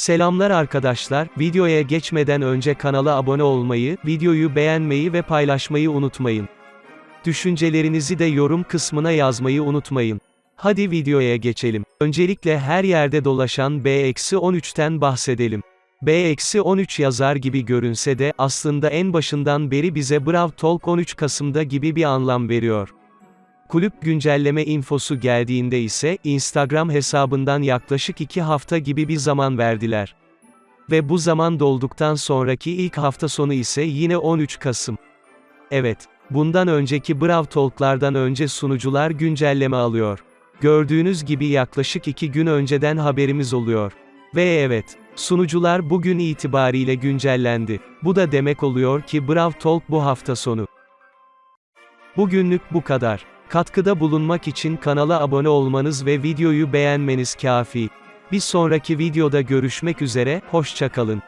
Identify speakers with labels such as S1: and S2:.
S1: Selamlar arkadaşlar, videoya geçmeden önce kanala abone olmayı, videoyu beğenmeyi ve paylaşmayı unutmayın. Düşüncelerinizi de yorum kısmına yazmayı unutmayın. Hadi videoya geçelim. Öncelikle her yerde dolaşan B-13'ten bahsedelim. B-13 yazar gibi görünse de, aslında en başından beri bize Brav Talk 13 Kasım'da gibi bir anlam veriyor. Kulüp güncelleme infosu geldiğinde ise, Instagram hesabından yaklaşık 2 hafta gibi bir zaman verdiler. Ve bu zaman dolduktan sonraki ilk hafta sonu ise yine 13 Kasım. Evet, bundan önceki Brav Talk'lardan önce sunucular güncelleme alıyor. Gördüğünüz gibi yaklaşık 2 gün önceden haberimiz oluyor. Ve evet, sunucular bugün itibariyle güncellendi. Bu da demek oluyor ki Brav Talk bu hafta sonu. Bugünlük bu kadar. Katkıda bulunmak için kanala abone olmanız ve videoyu beğenmeniz kafi. Bir sonraki videoda görüşmek üzere, hoşçakalın.